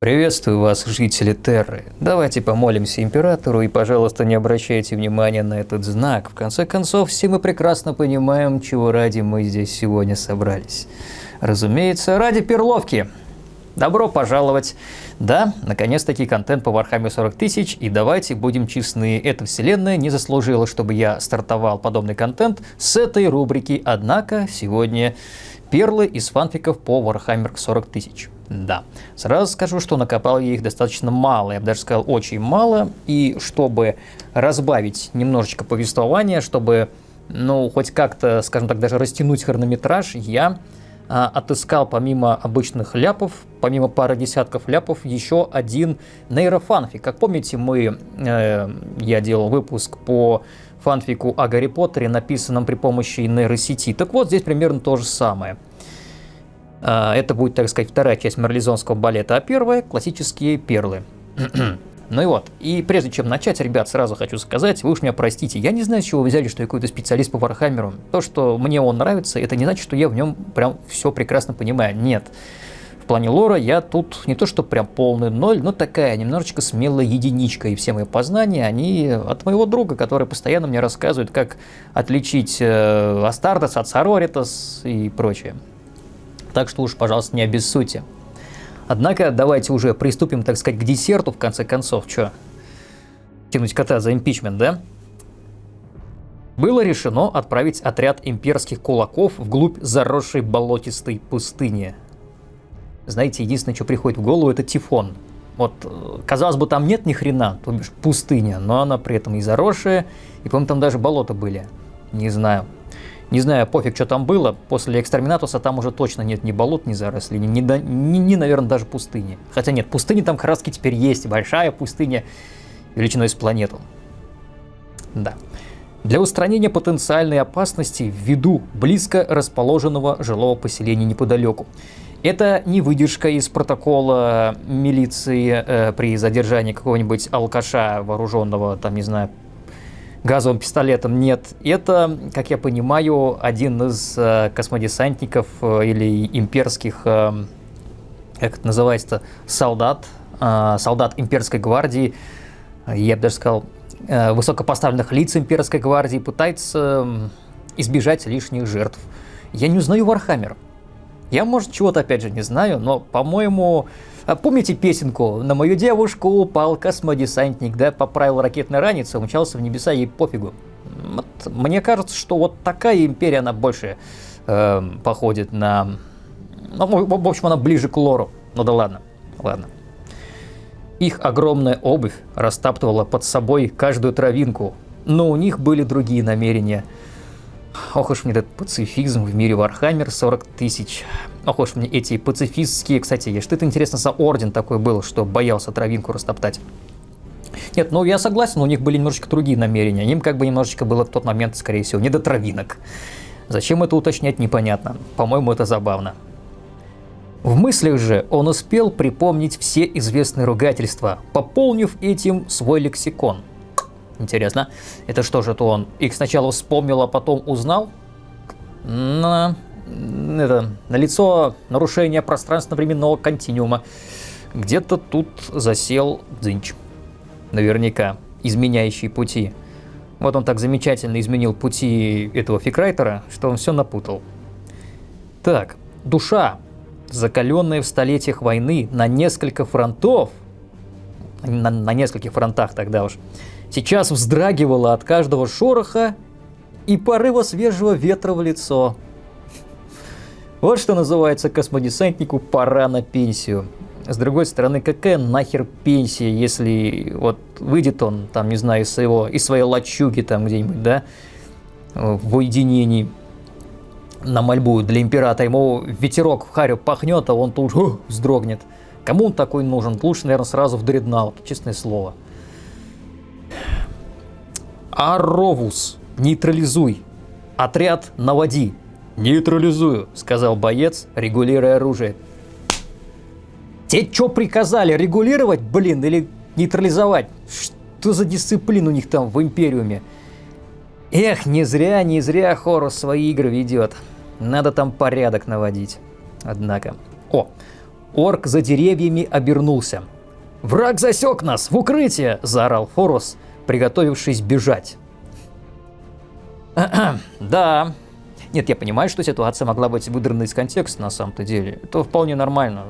Приветствую вас, жители Терры. Давайте помолимся Императору и, пожалуйста, не обращайте внимания на этот знак. В конце концов, все мы прекрасно понимаем, чего ради мы здесь сегодня собрались. Разумеется, ради перловки. Добро пожаловать! Да, наконец-таки контент по Warhammer 40 тысяч, и давайте будем честны, эта вселенная не заслужила, чтобы я стартовал подобный контент с этой рубрики, однако сегодня перлы из фанфиков по Warhammer 40 тысяч. Да, сразу скажу, что накопал я их достаточно мало, я бы даже сказал очень мало, и чтобы разбавить немножечко повествование, чтобы, ну, хоть как-то, скажем так, даже растянуть хронометраж, я а, отыскал помимо обычных ляпов, помимо пары десятков ляпов, еще один нейрофанфик. Как помните, мы, э, я делал выпуск по фанфику о Гарри Поттере, написанном при помощи нейросети. Так вот, здесь примерно то же самое – это будет, так сказать, вторая часть марлезонского балета, а первая – классические перлы. Ну и вот, и прежде чем начать, ребят, сразу хочу сказать, вы уж меня простите, я не знаю, с чего вы взяли, что я какой-то специалист по Вархаммеру. То, что мне он нравится, это не значит, что я в нем прям все прекрасно понимаю. Нет. В плане лора я тут не то, что прям полный ноль, но такая немножечко смелая единичка, и все мои познания, они от моего друга, который постоянно мне рассказывает, как отличить э, Астардес от Сароритас и прочее так что уж, пожалуйста, не обессудьте. Однако давайте уже приступим, так сказать, к десерту, в конце концов. Чё? Тянуть кота за импичмент, да? Было решено отправить отряд имперских кулаков вглубь заросшей болотистой пустыни. Знаете, единственное, что приходит в голову, это Тифон. Вот, э, казалось бы, там нет ни хрена, то бишь пустыня, но она при этом и заросшая, и, по-моему, там даже болота были. Не знаю. Не знаю, пофиг, что там было. После экстраминатуса там уже точно нет ни болот, ни зарослей, ни, ни, ни, ни наверное, даже пустыни. Хотя нет, пустыни там краски теперь есть. Большая пустыня величиной с планету. Да. Для устранения потенциальной опасности ввиду близко расположенного жилого поселения неподалеку. Это не выдержка из протокола милиции э, при задержании какого-нибудь алкаша вооруженного, там, не знаю, газовым пистолетом нет. Это, как я понимаю, один из э, космодесантников э, или имперских, э, как это называется, солдат, э, солдат имперской гвардии, я бы даже сказал, э, высокопоставленных лиц имперской гвардии, пытается э, избежать лишних жертв. Я не узнаю Вархаммер. Я, может, чего-то опять же не знаю, но, по-моему, а помните песенку «На мою девушку упал космодесантник, да, поправил ракетный ранец, умчался в небеса, ей пофигу». Вот, мне кажется, что вот такая империя, она больше э, походит на... Ну, в общем, она ближе к лору. Ну да ладно, ладно. Их огромная обувь растаптывала под собой каждую травинку, но у них были другие намерения – Ох уж мне этот пацифизм в мире Warhammer 40 тысяч. Ох уж мне эти пацифистские, кстати, что это интересно за орден такой был, что боялся травинку растоптать. Нет, ну я согласен, у них были немножечко другие намерения. Им как бы немножечко было в тот момент, скорее всего, не до травинок. Зачем это уточнять, непонятно. По-моему, это забавно. В мыслях же он успел припомнить все известные ругательства, пополнив этим свой лексикон – Интересно, это что же, то он их сначала вспомнил, а потом узнал? На, это, на лицо нарушение пространственно-временного континуума. Где-то тут засел Дзинч. Наверняка, изменяющий пути. Вот он так замечательно изменил пути этого фикрайтера, что он все напутал. Так, душа, закаленная в столетиях войны на несколько фронтов, на, на нескольких фронтах тогда уж, сейчас вздрагивала от каждого шороха и порыва свежего ветра в лицо. Вот что называется космодесантнику пора на пенсию. С другой стороны, какая нахер пенсия, если вот выйдет он, там, не знаю, из, своего, из своей лачуги там где-нибудь, да, в уединении на мольбу для императора, ему ветерок в харю пахнет, а он тут же вздрогнет. Кому он такой нужен? Лучше, наверное, сразу в дреднаут, честное слово. Аровус, нейтрализуй. Отряд наводи. Нейтрализую, сказал боец, регулируя оружие. Те что приказали, регулировать, блин, или нейтрализовать? Что за дисциплина у них там в Империуме? Эх, не зря, не зря Хорус свои игры ведет. Надо там порядок наводить. Однако. О, Орк за деревьями обернулся. «Враг засек нас! В укрытие!» – заорал Форус, приготовившись бежать. «Да, нет, я понимаю, что ситуация могла быть выдрана из контекста на самом-то деле. Это вполне нормально.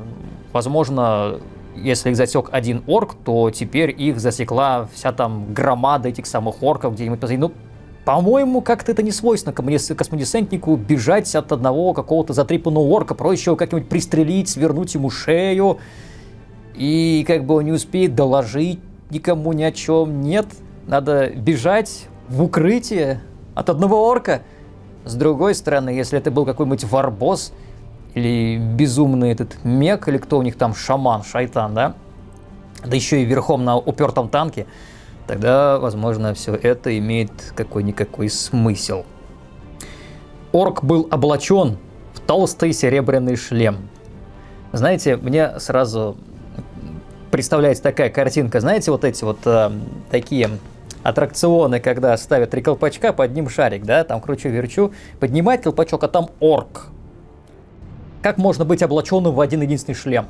Возможно, если их засек один орк, то теперь их засекла вся там громада этих самых орков где-нибудь позади. Ну, по-моему, как-то это не свойственно космодесантнику бежать от одного какого-то затрепанного орка. Проще его как-нибудь пристрелить, свернуть ему шею. И как бы он не успеет доложить никому ни о чем. Нет, надо бежать в укрытие от одного орка. С другой стороны, если это был какой-нибудь варбос или безумный этот мег, или кто у них там, шаман, шайтан, да, да еще и верхом на упертом танке, тогда, возможно, все это имеет какой-никакой смысл. Орк был облачен в толстый серебряный шлем. Знаете, мне сразу представляется такая картинка, знаете, вот эти вот э, такие аттракционы, когда ставят три колпачка, под ним шарик, да, там кручу-верчу, поднимает колпачок, а там орк. Как можно быть облаченным в один единственный шлем?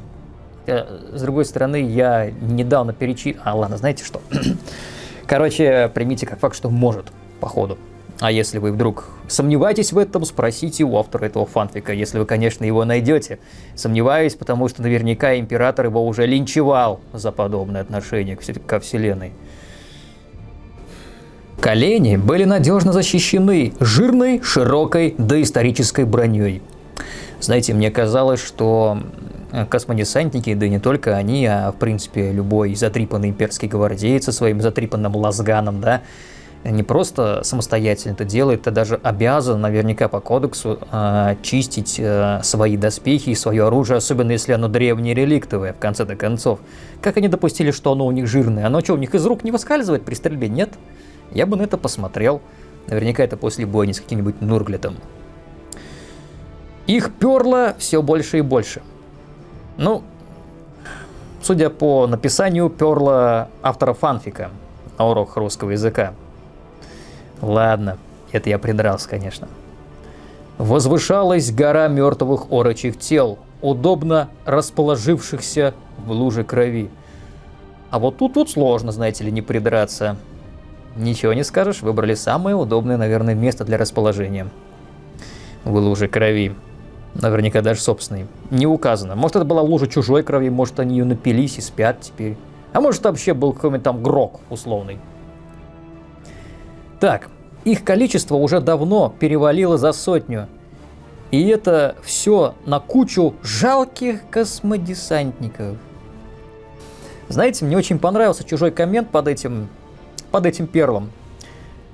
Э, с другой стороны, я недавно перечи... А, ладно, знаете что? Короче, примите как факт, что может, походу. А если вы вдруг сомневаетесь в этом, спросите у автора этого фанфика, если вы, конечно, его найдете. Сомневаюсь, потому что наверняка император его уже линчевал за подобное отношение ко Вселенной. Колени были надежно защищены жирной, широкой доисторической броней. Знаете, мне казалось, что космодесантники, да и не только они, а в принципе любой затрипанный имперский гвардеец со своим затрипанным лазганом, да, не просто самостоятельно это делает, а даже обязан наверняка по кодексу э, чистить э, свои доспехи и свое оружие, особенно если оно древнее реликтовое, в конце-то концов. Как они допустили, что оно у них жирное? Оно что, у них из рук не выскальзывает при стрельбе? Нет? Я бы на это посмотрел. Наверняка это после бойни с каким-нибудь Нурглетом. Их перло все больше и больше. Ну, судя по написанию, перло автора фанфика на урок русского языка. Ладно, это я придрался, конечно. Возвышалась гора мертвых орочих тел, удобно расположившихся в луже крови. А вот тут вот сложно, знаете ли, не придраться. Ничего не скажешь, выбрали самое удобное, наверное, место для расположения. В луже крови. Наверняка даже собственной. Не указано. Может, это была лужа чужой крови, может, они ее напились и спят теперь. А может, вообще был какой-нибудь там грок условный. Так, их количество уже давно перевалило за сотню. И это все на кучу жалких космодесантников. Знаете, мне очень понравился чужой коммент под этим под этим перлом.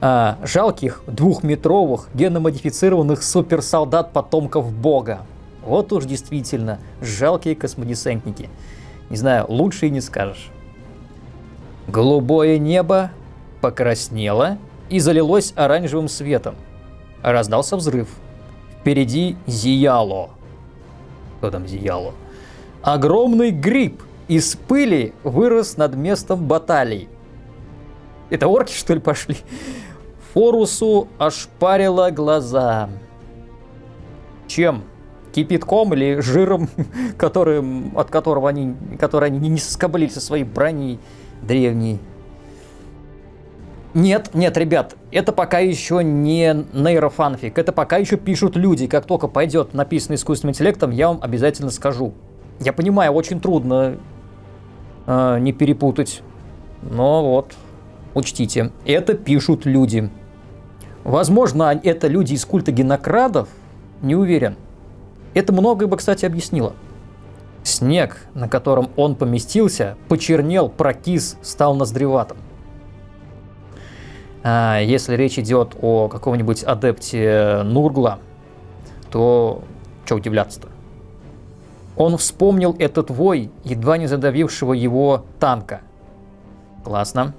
А, жалких двухметровых геномодифицированных суперсолдат потомков бога. Вот уж действительно жалкие космодесантники. Не знаю, лучше и не скажешь. Голубое небо покраснело и залилось оранжевым светом. Раздался взрыв. Впереди зияло. Кто там зияло? Огромный гриб из пыли вырос над местом баталий. Это орки, что ли, пошли? Форусу ошпарило глаза. Чем? Кипятком или жиром, которым, от которого они, который они не соскоблили со своей броней древней? Нет, нет, ребят, это пока еще не нейрофанфик, это пока еще пишут люди. Как только пойдет написанный искусственным интеллектом, я вам обязательно скажу. Я понимаю, очень трудно э, не перепутать, но вот Учтите, это пишут люди. Возможно, это люди из культа генокрадов, не уверен. Это многое бы, кстати, объяснило. Снег, на котором он поместился, почернел, прокис, стал ноздреватым. А если речь идет о каком-нибудь адепте Нургла, то что удивляться-то? Он вспомнил этот вой, едва не задавившего его танка. Классно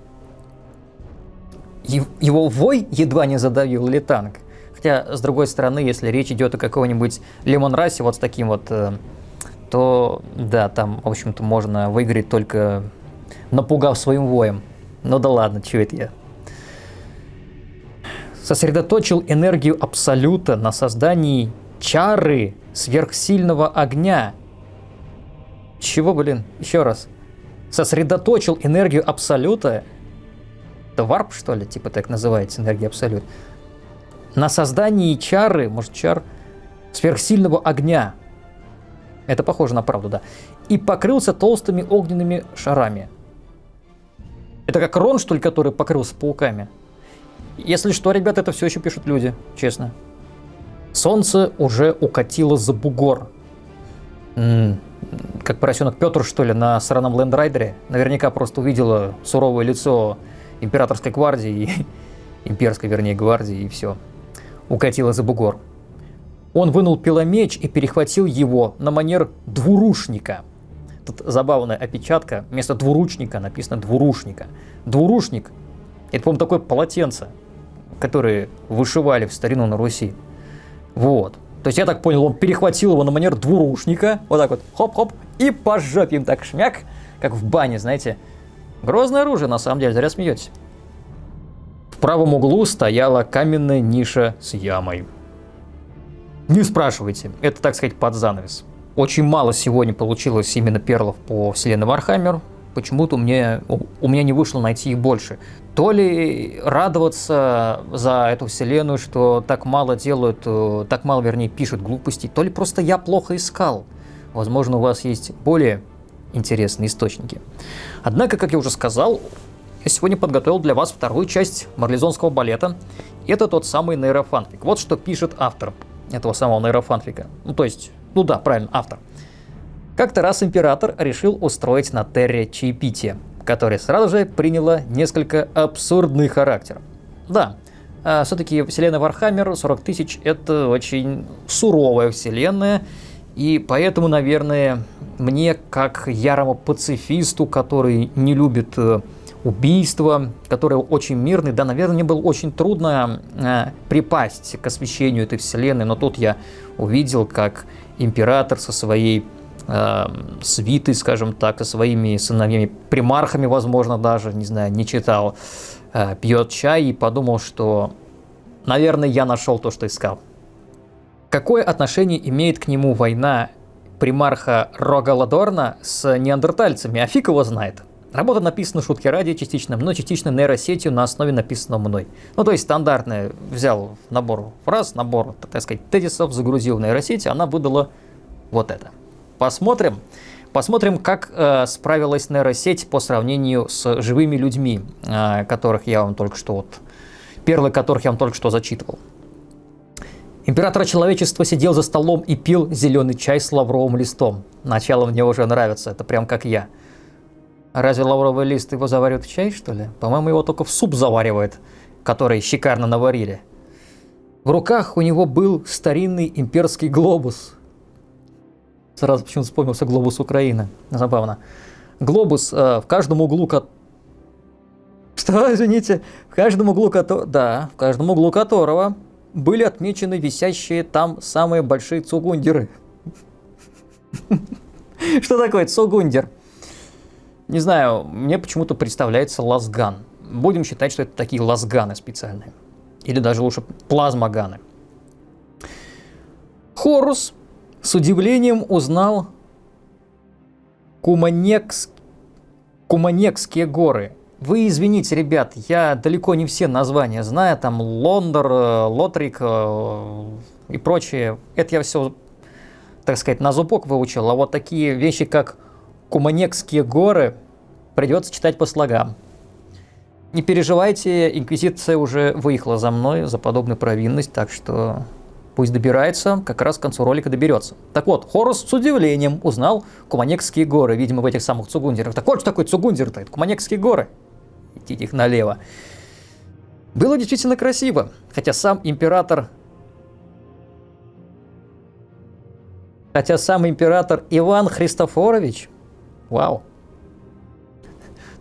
его вой едва не задавил ли танк. Хотя, с другой стороны, если речь идет о каком-нибудь лимон-расе вот с таким вот, э, то да, там, в общем-то, можно выиграть только напугав своим воем. Ну да ладно, чего это я. Сосредоточил энергию Абсолюта на создании чары сверхсильного огня. Чего, блин? Еще раз. Сосредоточил энергию Абсолюта. Это варп, что ли? Типа так называется энергия Абсолют. На создании чары, может чар, сверхсильного огня. Это похоже на правду, да. И покрылся толстыми огненными шарами. Это как Рон, что ли, который покрылся пауками? Если что, ребята, это все еще пишут люди, честно. Солнце уже укатило за бугор. М-м, как поросенок Петр, что ли, на сраном лэндрайдере. Наверняка просто увидела суровое лицо императорской гвардии, имперской, вернее, гвардии, и все. Укатило за бугор. Он вынул пиломеч и перехватил его на манер двурушника. Тут забавная опечатка. Вместо двуручника написано двурушника. Двурушник – это, по-моему, такое полотенце, которые вышивали в старину на Руси. Вот. То есть я так понял, он перехватил его на манер двурушника, вот так вот, хоп-хоп, и по жопе им так шмяк, как в бане, знаете. Грозное оружие, на самом деле, зря смеетесь. В правом углу стояла каменная ниша с ямой. Не спрашивайте, это, так сказать, под занавес. Очень мало сегодня получилось именно перлов по вселенной Warhammer. Почему-то у меня, у меня не вышло найти их больше. То ли радоваться за эту вселенную, что так мало делают, э, так мало, вернее, пишут глупостей, то ли просто я плохо искал. Возможно, у вас есть более интересные источники. Однако, как я уже сказал, я сегодня подготовил для вас вторую часть марлезонского балета. Это тот самый нейрофанфик. Вот что пишет автор этого самого нейрофанфика. Ну, то есть, ну да, правильно, автор. Как-то раз император решил устроить на Терре чаепитие которое сразу же приняло несколько абсурдный характер. Да, а все-таки вселенная Warhammer 40 тысяч это очень суровая вселенная, и поэтому, наверное, мне, как ярому пацифисту, который не любит э, убийства, который очень мирный, да, наверное, мне было очень трудно э, припасть к освещению этой вселенной, но тут я увидел, как император со своей э, свитой, скажем так, со своими сыновьями, примархами, возможно, даже, не знаю, не читал, пьет чай и подумал, что, наверное, я нашел то, что искал. Какое отношение имеет к нему война примарха Рогаладорна с неандертальцами? А фиг его знает. Работа написана шутки ради, частично но частично нейросетью на основе написанного мной. Ну, то есть стандартная, взял набор фраз, набор, так сказать, тезисов, загрузил в нейросеть, она выдала вот это. Посмотрим. Посмотрим, как э, справилась нейросеть по сравнению с живыми людьми, э, которых я вам только что вот, перлы которых я вам только что зачитывал. Император человечества сидел за столом и пил зеленый чай с лавровым листом. Начало мне уже нравится, это прям как я. Разве лавровый лист его заваривает в чай, что ли? По-моему, его только в суп заваривает, который шикарно наварили. В руках у него был старинный имперский глобус, Сразу почему-то вспомнился глобус Украины. Забавно. Глобус э, в каждом углу... Ко... Что, извините? В каждом углу которого... Да, в каждом углу которого были отмечены висящие там самые большие цугундеры. Что такое цугундер? Не знаю, мне почему-то представляется лазган. Будем считать, что это такие лазганы специальные. Или даже лучше плазмоганы. Хорус с удивлением узнал Куманекс... Куманекские горы. Вы извините, ребят, я далеко не все названия знаю, там Лондор, э, Лотрик э, и прочее. Это я все, так сказать, на зубок выучил, а вот такие вещи, как Куманекские горы, придется читать по слогам. Не переживайте, Инквизиция уже выехала за мной за подобную провинность, так что Пусть добирается, как раз к концу ролика доберется. Так вот, Хорус с удивлением узнал Куманекские горы, видимо, в этих самых Цугундерах. Так вот, что такое Цугундер-то? Это Куманекские горы. Идите их налево. Было действительно красиво, хотя сам император... Хотя сам император Иван Христофорович... Вау.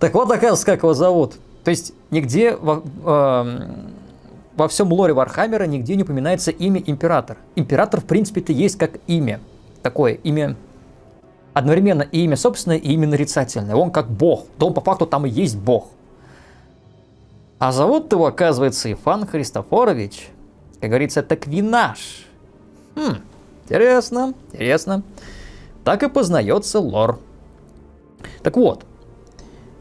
Так вот, оказывается, как его зовут. То есть, нигде... Э, во всем лоре Warhammer а нигде не упоминается имя императора. Император, в принципе-то, есть как имя. Такое имя одновременно и имя собственное, и имя нарицательное. Он как бог. Да он по факту там и есть бог. А зовут его, оказывается, Ифан Христофорович. Как говорится, это Квинаш. Хм, интересно, интересно. Так и познается лор Так вот,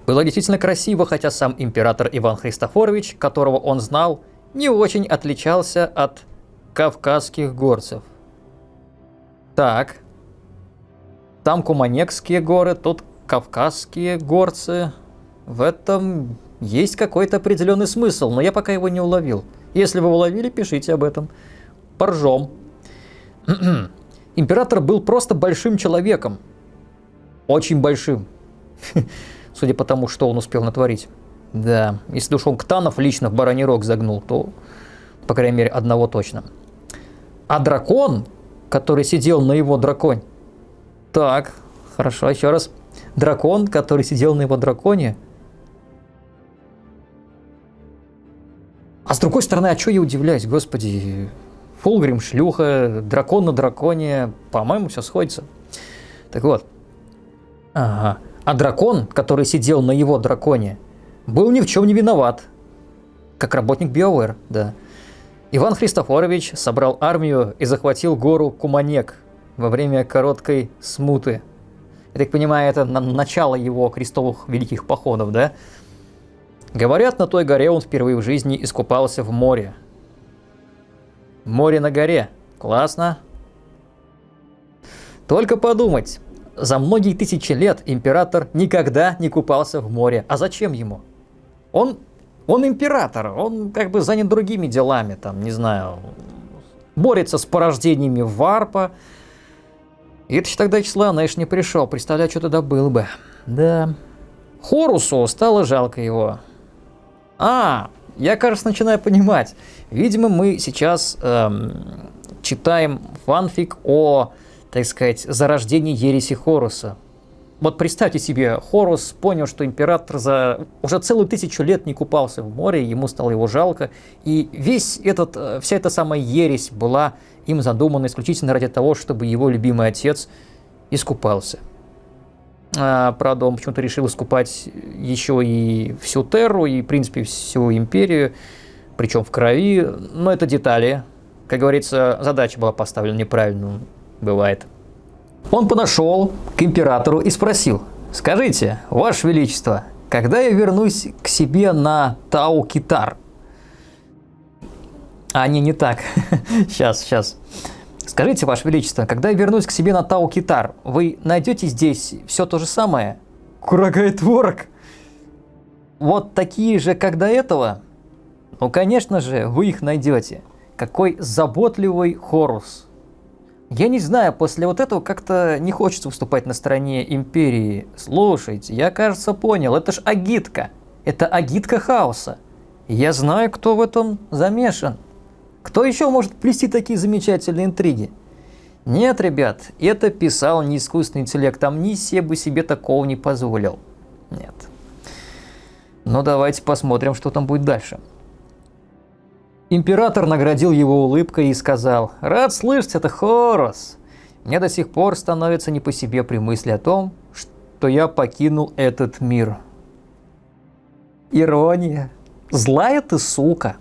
было действительно красиво, хотя сам император Иван Христофорович, которого он знал, не очень отличался от кавказских горцев. Так, там Куманекские горы, тут Кавказские горцы. В этом есть какой-то определенный смысл, но я пока его не уловил. Если вы уловили, пишите об этом. Поржем. Император был просто большим человеком. Очень большим. Судя по тому, что он успел натворить. Да, если уж он Ктанов лично в бараний рог загнул, то, по крайней мере, одного точно. А дракон, который сидел на его драконе... Так, хорошо, еще раз. Дракон, который сидел на его драконе... А с другой стороны, а что я удивляюсь, господи, Фулгрим, шлюха, дракон на драконе, по-моему, все сходится. Так вот. Ага. А дракон, который сидел на его драконе, был ни в чем не виноват. Как работник BioWare, да. Иван Христофорович собрал армию и захватил гору Куманек во время короткой смуты. Я так понимаю, это на начало его крестовых великих походов, да? Говорят, на той горе он впервые в жизни искупался в море. Море на горе. Классно. Только подумать. За многие тысячи лет император никогда не купался в море. А зачем ему? Он, он император, он как бы занят другими делами, там, не знаю, борется с порождениями варпа. И это тогда числа, знаешь, не пришел. Представляю, что тогда было бы. Да. Хорусу стало жалко его. А, я, кажется, начинаю понимать. Видимо, мы сейчас эм, читаем фанфик о, так сказать, зарождении ереси Хоруса. Вот представьте себе, Хорус понял, что император за уже целую тысячу лет не купался в море, ему стало его жалко, и весь этот, э, вся эта самая ересь была им задумана исключительно ради того, чтобы его любимый отец искупался. А, правда, он почему-то решил искупать еще и всю Терру, и, в принципе, всю Империю, причем в крови. Но это детали. Как говорится, задача была поставлена неправильно, бывает. Он подошел к императору и спросил, «Скажите, Ваше Величество, когда я вернусь к себе на Тау-Китар?» А, не, не так. сейчас, сейчас. Скажите, Ваше Величество, когда я вернусь к себе на Тау-Китар, вы найдете здесь все то же самое? Курага и творог. Вот такие же, как до этого? Ну, конечно же, вы их найдете. Какой заботливый Хорус. Я не знаю, после вот этого как-то не хочется выступать на стороне Империи. Слушайте, я, кажется, понял, это ж агитка. Это агитка хаоса. Я знаю, кто в этом замешан. Кто еще может плести такие замечательные интриги? Нет, ребят, это писал не искусственный интеллект, Амнисия бы себе такого не позволил. Нет. Но давайте посмотрим, что там будет дальше. Император наградил его улыбкой и сказал, «Рад слышать это, Хорос. Мне до сих пор становится не по себе при мысли о том, что я покинул этот мир». Ирония. Злая ты сука.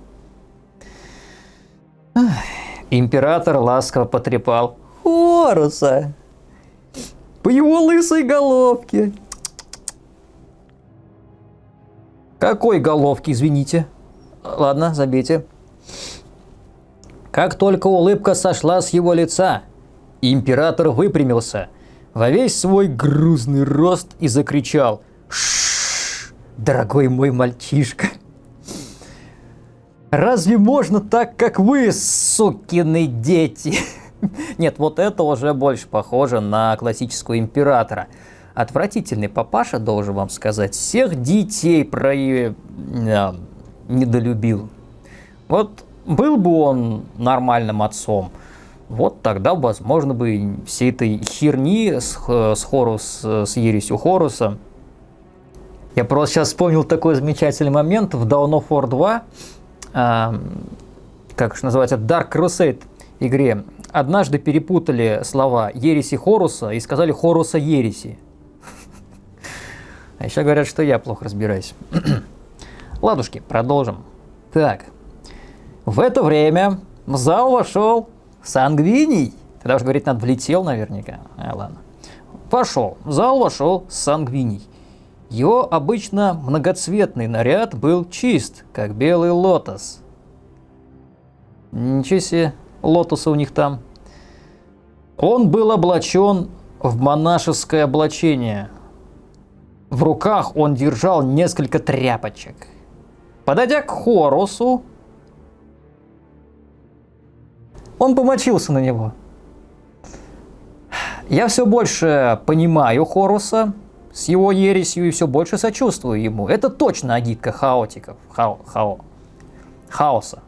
Император ласково потрепал Хоруса по его лысой головке. Какой головки, извините? Ладно, забейте. Как только улыбка сошла с его лица, император выпрямился во весь свой грузный рост и закричал «Шшш, дорогой мой мальчишка!» Разве можно так, как вы, сукины дети? Нет, вот это уже больше похоже на классического императора. Отвратительный папаша, должен вам сказать, всех детей про... Э, недолюбил. Вот был бы он нормальным отцом, вот тогда, возможно, бы всей этой херни с, с Хорус, с ересью Хоруса. Я просто сейчас вспомнил такой замечательный момент в Dawn of War 2, как же называется, Dark Crusade игре, однажды перепутали слова Ереси Хоруса и сказали Хоруса Ереси. А еще говорят, что я плохо разбираюсь. Ладушки, продолжим. Так, в это время в зал вошел Сангвиний. Тогда уже говорить надо, влетел наверняка. А, ладно. пошел. В зал вошел Сангвиний. Его обычно многоцветный наряд был чист, как белый лотос. Ничего себе, лотоса у них там. Он был облачен в монашеское облачение. В руках он держал несколько тряпочек. Подойдя к Хорусу, он помочился на него. Я все больше понимаю Хоруса с его ересью и все больше сочувствую ему. Это точно агитка хаотиков, хао, хао, хаоса.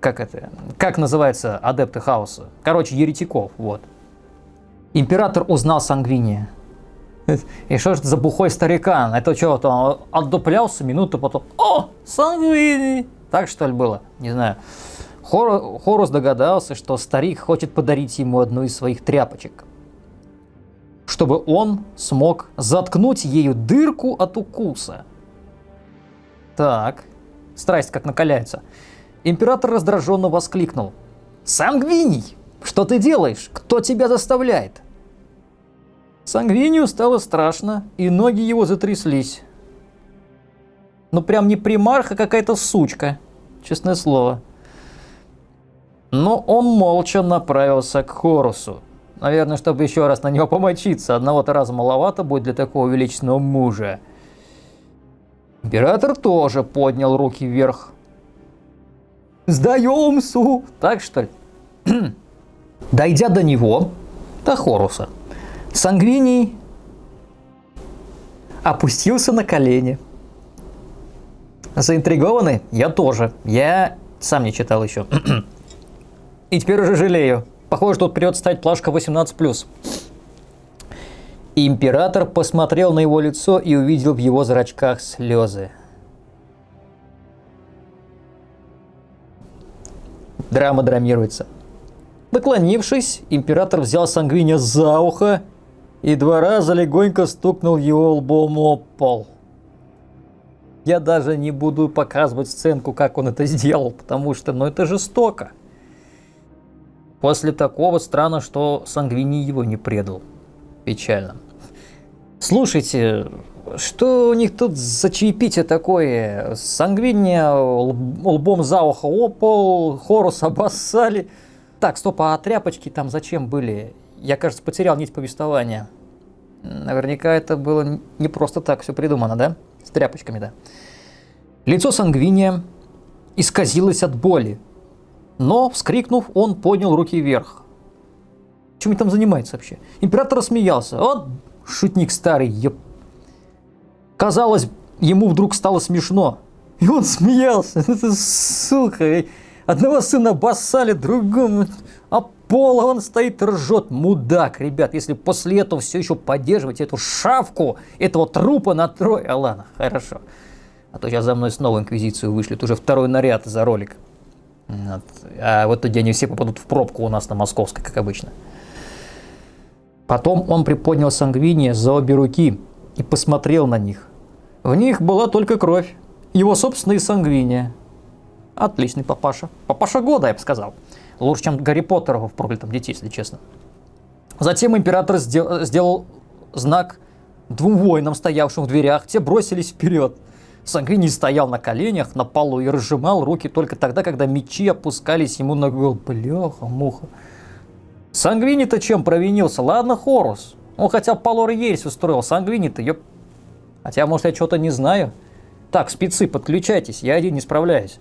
Как это? Как называется адепты хаоса? Короче, еретиков, вот. Император узнал Сангвиния. И что же это за бухой старикан? Это что, то он отдуплялся минуту, потом «О, Сангвини!» Так что ли было? Не знаю. Хор, Хорус догадался, что старик хочет подарить ему одну из своих тряпочек, чтобы он смог заткнуть ею дырку от укуса. Так, страсть как накаляется. Император раздраженно воскликнул. «Сангвиний, что ты делаешь? Кто тебя заставляет?» Сангвинию стало страшно, и ноги его затряслись. Ну прям не примарх, а какая-то сучка, честное слово. Но он молча направился к Хорусу. Наверное, чтобы еще раз на него помочиться. Одного-то раза маловато будет для такого величественного мужа. Император тоже поднял руки вверх. «Сдаемся!» Так что ли? Дойдя до него, до Хоруса, Сангвиний опустился на колени. Заинтригованный? Я тоже. Я сам не читал еще. И теперь уже жалею. Похоже, тут придется стать плашка 18+. Император посмотрел на его лицо и увидел в его зрачках слезы. Драма драмируется. Наклонившись, император взял Сангвиня за ухо и два раза легонько стукнул его лбом о пол. Я даже не буду показывать сценку, как он это сделал, потому что, ну, это жестоко. После такого странно, что Сангвини его не предал. Печально. Слушайте, что у них тут за чаепитие такое? Сангвиния лбом за ухо опол, Хорус обоссали. Так, стоп, а тряпочки там зачем были? Я, кажется, потерял нить повествования. Наверняка это было не просто так все придумано, да? С тряпочками, да. Лицо Сангвиния исказилось от боли. Но, вскрикнув, он поднял руки вверх. Чем он там занимается вообще? Император рассмеялся. Вот шутник старый, еп. Казалось, ему вдруг стало смешно. И он смеялся. Это сука. Одного сына басали, другому. А пола он стоит ржет. Мудак, ребят. Если после этого все еще поддерживать эту шавку, этого трупа на трое. А ладно, хорошо. А то сейчас за мной снова инквизицию вышлют. Уже второй наряд за ролик. Вот. А в этот день все попадут в пробку у нас на Московской, как обычно. Потом он приподнял сангвиния за обе руки и посмотрел на них. В них была только кровь. Его собственные сангвиния. Отличный папаша. Папаша года, я бы сказал. Лучше, чем Гарри Поттера в проклятом дете, если честно. Затем император сделал, сделал знак двум воинам, стоявшим в дверях. Те бросились вперед. Сангвини стоял на коленях на полу и разжимал руки только тогда, когда мечи опускались ему на голову. Бляха, муха. Сангвини-то чем провинился? Ладно, Хорус. Он хотя бы Палор ересь устроил. Сангвини-то, ёп. Хотя, может, я что-то не знаю. Так, спецы, подключайтесь, я один не справляюсь.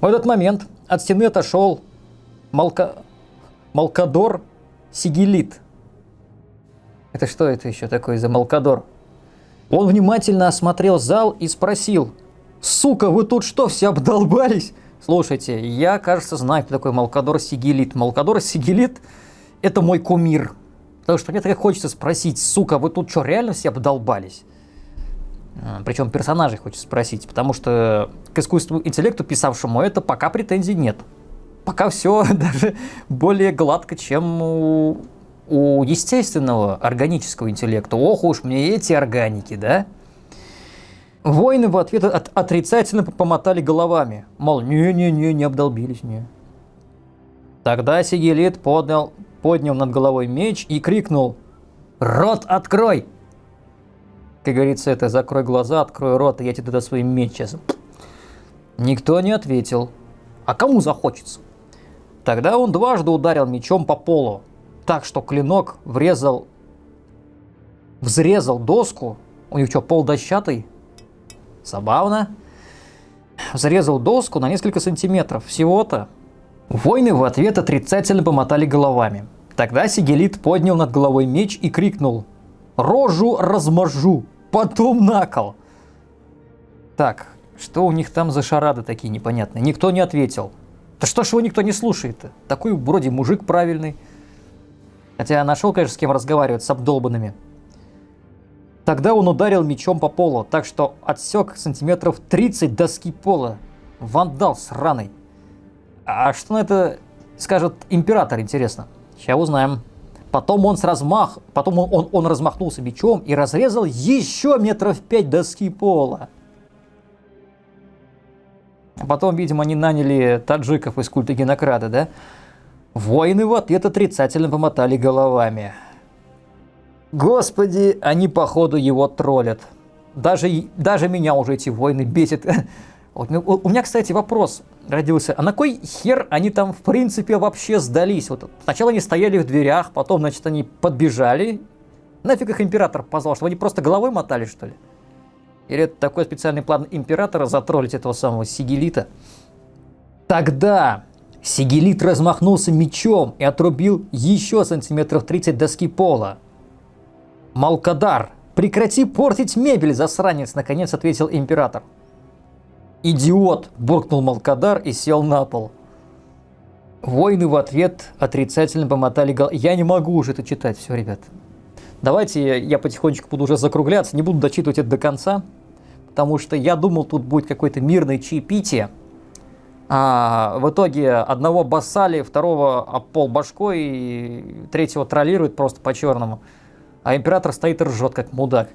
В этот момент от стены отошел Малка... Малкадор Сигелит. Это что это еще такое за Малкадор? Он внимательно осмотрел зал и спросил, «Сука, вы тут что, все обдолбались?» Слушайте, я, кажется, знаю, кто такой Малкадор Сигелит. Малкадор Сигелит – это мой кумир. Потому что мне так хочется спросить, сука, вы тут что, реально все обдолбались? А, Причем персонажей хочется спросить, потому что к искусству интеллекту, писавшему это, пока претензий нет. Пока все даже более гладко, чем у у естественного органического интеллекта, ох уж мне эти органики, да? Воины в ответ от, отрицательно помотали головами, мол, не-не-не, не обдолбились, не. Тогда Сигелит поднял, поднял над головой меч и крикнул – Рот открой! Как говорится, это закрой глаза, открой рот, и я тебе туда свой меч сейчас. Никто не ответил. А кому захочется? Тогда он дважды ударил мечом по полу, так что клинок врезал, взрезал доску. У них что, пол дощатый? Забавно. Взрезал доску на несколько сантиметров всего-то. Воины в ответ отрицательно помотали головами. Тогда Сигелит поднял над головой меч и крикнул «Рожу размажу, потом на кол!» Так, что у них там за шарады такие непонятные? Никто не ответил. Да что ж его никто не слушает-то? Такой вроде мужик правильный. Хотя я нашел, конечно, с кем разговаривать, с обдолбанными. Тогда он ударил мечом по полу, так что отсек сантиметров 30 доски пола. Вандал сраный. А что на это скажет император, интересно? Сейчас узнаем. Потом он с размах, потом он, он, он размахнулся мечом и разрезал еще метров пять доски пола. Потом, видимо, они наняли таджиков из культа Генокрада, да? Воины в ответ отрицательно помотали головами. Господи, они походу его троллят. Даже, даже меня уже эти войны бесят. Вот, у меня, кстати, вопрос родился. А на кой хер они там, в принципе, вообще сдались? Вот сначала они стояли в дверях, потом, значит, они подбежали. Нафиг их император позвал, чтобы они просто головой мотали, что ли? Или это такой специальный план императора затроллить этого самого Сигелита? Тогда Сигелит размахнулся мечом и отрубил еще сантиметров 30 доски пола. «Малкадар, прекрати портить мебель, засранец!» – наконец ответил император. «Идиот!» – буркнул Малкадар и сел на пол. Воины в ответ отрицательно помотали головой. Я не могу уже это читать, все, ребят. Давайте я потихонечку буду уже закругляться, не буду дочитывать это до конца, потому что я думал, тут будет какое-то мирное чаепитие. А в итоге одного басали, второго об пол башкой, и третьего троллирует просто по-черному. А император стоит и ржет, как мудак.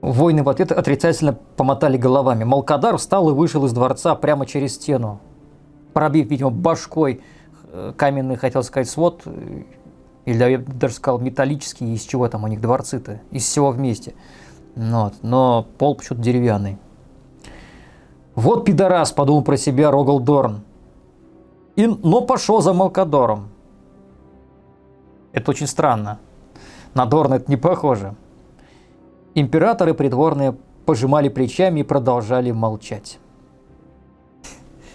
Воины в ответ отрицательно помотали головами. Малкадар встал и вышел из дворца прямо через стену, пробив, видимо, башкой э, каменный, хотел сказать, свод, э, или я даже сказал металлический, из чего там у них дворцы-то, из всего вместе. Ну вот. Но пол почему-то деревянный. Вот пидорас, подумал про себя Рогал Дорн. И, но пошел за Малкадором. Это очень странно. На Дорна это не похоже. Императоры придворные пожимали плечами и продолжали молчать.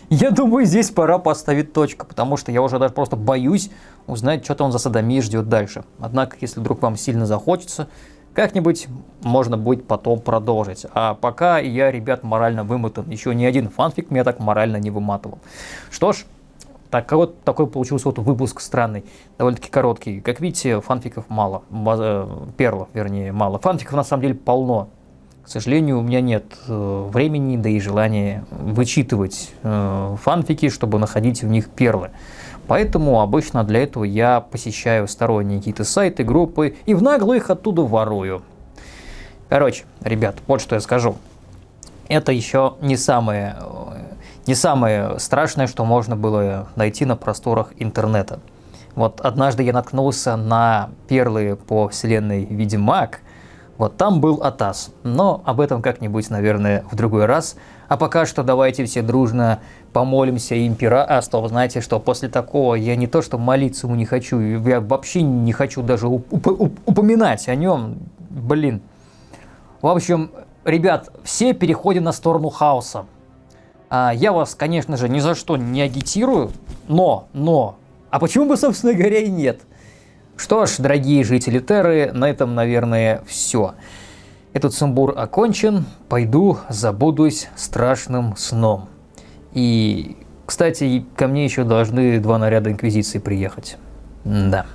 Я думаю, здесь пора поставить точку, потому что я уже даже просто боюсь узнать, что-то он за садомией ждет дальше. Однако, если вдруг вам сильно захочется, как-нибудь можно будет потом продолжить. А пока я, ребят, морально вымотан. Еще ни один фанфик меня так морально не выматывал. Что ж, так вот такой получился вот выпуск странный, довольно-таки короткий. Как видите, фанфиков мало, э, перлов, вернее, мало. Фанфиков на самом деле полно. К сожалению, у меня нет э, времени, да и желания вычитывать э, фанфики, чтобы находить в них перлы. Поэтому обычно для этого я посещаю сторонние какие-то сайты, группы и в наглую их оттуда ворую. Короче, ребят, вот что я скажу. Это еще не самое не самое страшное, что можно было найти на просторах интернета. Вот однажды я наткнулся на перлы по вселенной Ведьмак, вот там был Атас, но об этом как-нибудь, наверное, в другой раз. А пока что давайте все дружно помолимся импера. А, стоп, знаете что, после такого я не то что молиться ему не хочу, я вообще не хочу даже уп уп упоминать о нем, блин. В общем, ребят, все переходим на сторону хаоса. А, я вас, конечно же, ни за что не агитирую, но, но, а почему бы, собственно говоря, и нет? Что ж, дорогие жители Терры, на этом, наверное, все. Этот сумбур окончен, пойду забудусь страшным сном. И, кстати, ко мне еще должны два наряда Инквизиции приехать. Да.